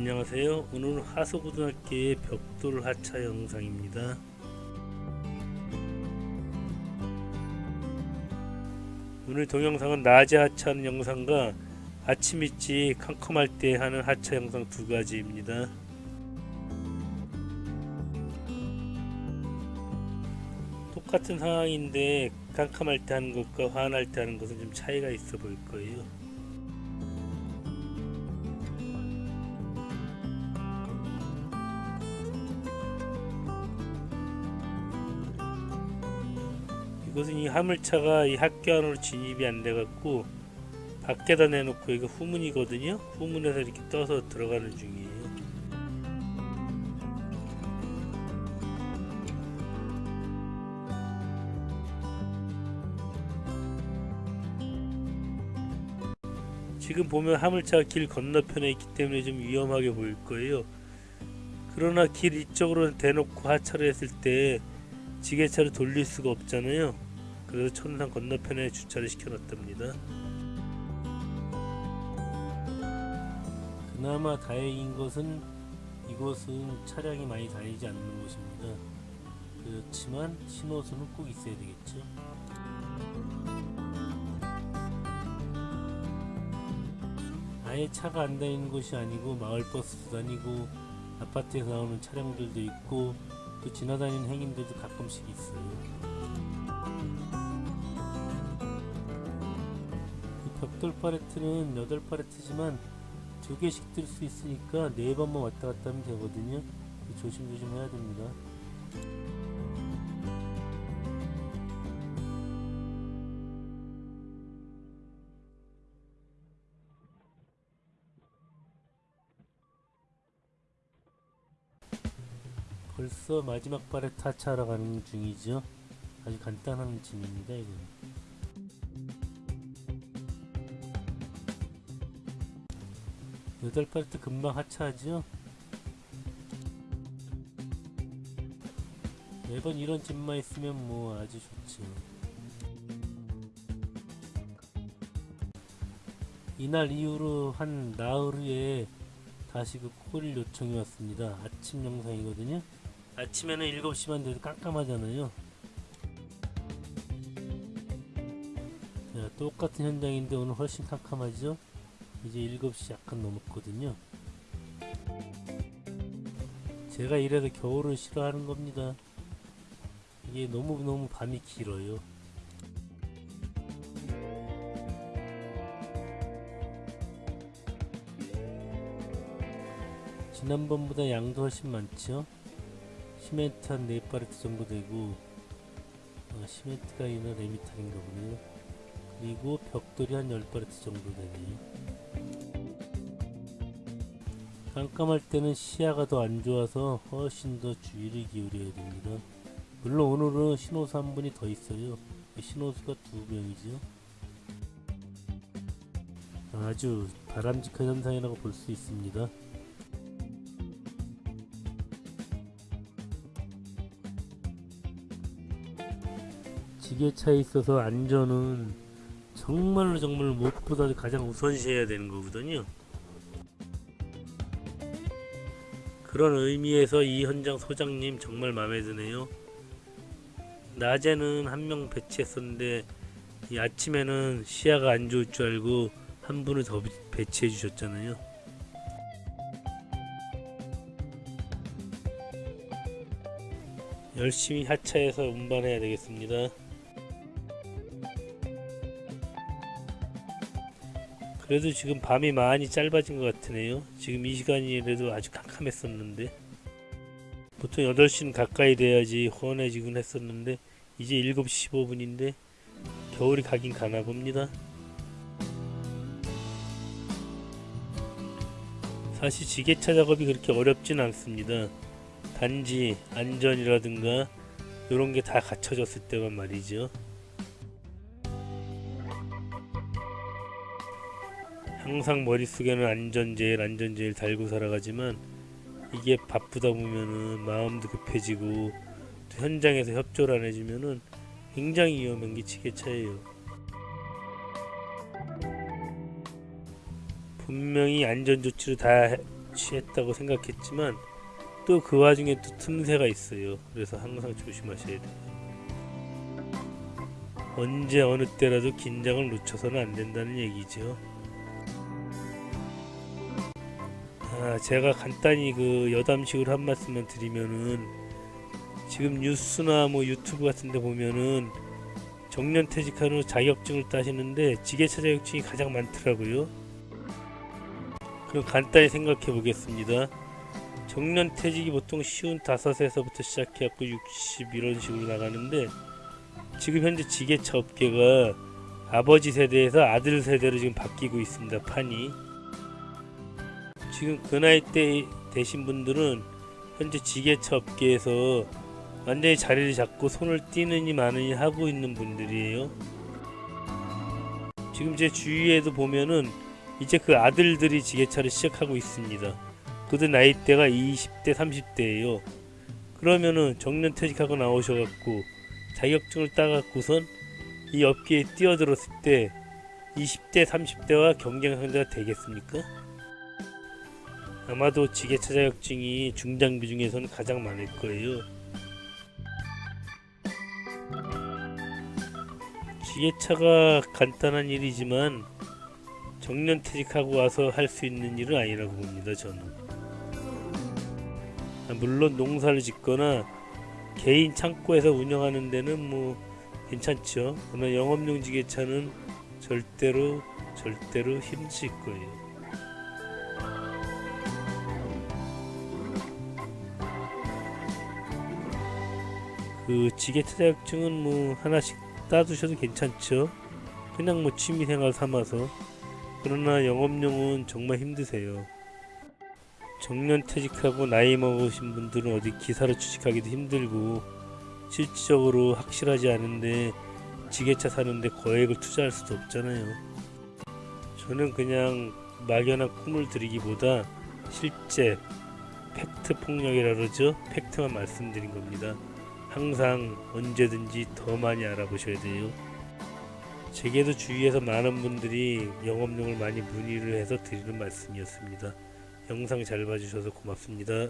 안녕하세요. 오늘은 하소고등학교의 벽돌 하차 영상입니다. 오늘 동영상은 낮에 하차하는 영상과 아침 일찍 캄캄할 때 하는 하차 영상 두 가지입니다. 똑같은 상황인데 캄캄할 때 하는 것과 환할 때 하는 것은 좀 차이가 있어 보일 거예요. 이것은 이 화물차가 이 학교 안으로 진입이 안 돼갖고 밖에다 내놓고 이거 후문이거든요. 후문에서 이렇게 떠서 들어가는 중이에요. 지금 보면 화물차가 길 건너편에 있기 때문에 좀 위험하게 보일 거예요. 그러나 길 이쪽으로 대놓고 하차를 했을 때 지게차를 돌릴 수가 없잖아요. 그래서 천상 건너편에 주차를 시켜놨답니다. 그나마 다행인 것은 이곳은 차량이 많이 다니지 않는 곳입니다. 그렇지만 신호수는 꼭 있어야 되겠죠. 아예 차가 안 다니는 곳이 아니고 마을버스도 다니고 아파트에서 나오는 차량들도 있고 또 지나다니는 행인들도 가끔씩 있어요. 벽돌 팔레트는 8팔레트지만 2개씩 뜰 수 있으니까 4번만 왔다 갔다 하면 되거든요. 조심조심 해야 됩니다. 벌써 마지막 발에 타차하러 가는 중이죠. 아주 간단한 짐입니다, 이거는. 8발트 금방 하차하죠? 매번 이런 집만 있으면 뭐 아주 좋지 이날 이후로 한 나흘 후에 다시 그 코일 요청이 왔습니다. 아침 영상이거든요. 아침에는 7시만 돼도 깜깜하잖아요. 자, 똑같은 현장인데 오늘 훨씬 깜깜하죠? 이제 7시 약간 넘었거든요. 제가 이래서 겨울을 싫어하는 겁니다. 이게 너무너무 밤이 길어요. 지난번보다 양도 훨씬 많죠? 시멘트 한 4파레트 정도 되고 어, 시멘트가 아니라 레미탈인가 보네요 그리고 벽돌이 한 10파레트 정도 되네요 깜깜할 때는 시야가 더 안 좋아서 훨씬 더 주의를 기울여야 됩니다. 물론 오늘은 신호수 한 분이 더 있어요. 신호수가 두 명이죠. 아주 바람직한 현상이라고 볼 수 있습니다. 지게차에 있어서 안전은 정말로 정말 무엇보다 가장 우선시해야 되는 거거든요. 그런 의미에서 이 현장 소장님 정말 마음에 드네요. 낮에는 한 명 배치했었는데 이 아침에는 시야가 안 좋을 줄 알고 한 분을 더 배치해 주셨잖아요. 열심히 하차해서 운반해야 되겠습니다. 그래도 지금 밤이 많이 짧아진 것 같으네요. 지금 이 시간이라도 아주 캄캄했었는데. 보통 8시는 가까이 돼야지 훤해지곤 했었는데 이제 7시 15분인데 겨울이 가긴 가나 봅니다. 사실 지게차 작업이 그렇게 어렵진 않습니다. 단지 안전이라든가 이런 게 다 갖춰졌을 때만 말이죠 항상 머릿속에는 안전제일 안전제일 달고 살아가지만 이게 바쁘다 보면은 마음도 급해지고 또 현장에서 협조를 안 해주면은 굉장히 위험한 게 지게차예요. 분명히 안전조치를 다 취했다고 생각했지만 또 그 와중에 또 틈새가 있어요. 그래서 항상 조심하셔야 돼요. 언제 어느 때라도 긴장을 놓쳐서는 안 된다는 얘기죠. 아, 제가 간단히 그 여담식으로 한 말씀만 드리면은 지금 뉴스나 뭐 유튜브 같은 데 보면은 정년 퇴직한 후 자격증을 따시는데 지게차 자격증이 가장 많더라고요. 그럼 간단히 생각해 보겠습니다. 정년 퇴직이 보통 쉬운 다섯에서부터 시작해갖고 60 이런 식으로 나가는데 지금 현재 지게차 업계가 아버지 세대에서 아들 세대로 지금 바뀌고 있습니다. 판이 지금 그 나이 때 되신 분들은 현재 지게차 업계에서 완전히 자리를 잡고 손을 띄느니 마느니 하고 있는 분들이에요. 지금 제 주위에도 보면은 이제 그 아들들이 지게차를 시작하고 있습니다. 그들 나이대가 20대, 30대예요. 그러면은 정년 퇴직하고 나오셔갖고 자격증을 따갖고선 이 업계에 뛰어들었을 때 20대, 30대와 경쟁 상대가 되겠습니까? 아마도 지게차 자격증이 중장비 중에서는 가장 많을 거예요. 지게차가 간단한 일이지만 정년 퇴직하고 와서 할 수 있는 일은 아니라고 봅니다. 저는. 아, 물론 농사를 짓거나 개인 창고에서 운영하는 데는 뭐 괜찮죠. 그러나 영업용 지게차는 절대로 절대로 힘드실 거예요. 그 지게 차 자격증은 뭐 하나씩 따두셔도 괜찮죠. 그냥 뭐 취미생활 삼아서. 그러나 영업용은 정말 힘드세요. 정년 퇴직하고 나이 먹으신 분들은 어디 기사로 취직하기도 힘들고 실질적으로 확실하지 않은데 지게차 사는데 거액을 투자할 수도 없잖아요. 저는 그냥 막연한 꿈을 드리기보다 실제 팩트 폭력이라 그러죠. 팩트만 말씀드린 겁니다. 항상 언제든지 더 많이 알아보셔야 돼요. 제게도 주위에서 많은 분들이 영업용을 많이 문의를 해서 드리는 말씀이었습니다. 영상 잘 봐주셔서 고맙습니다.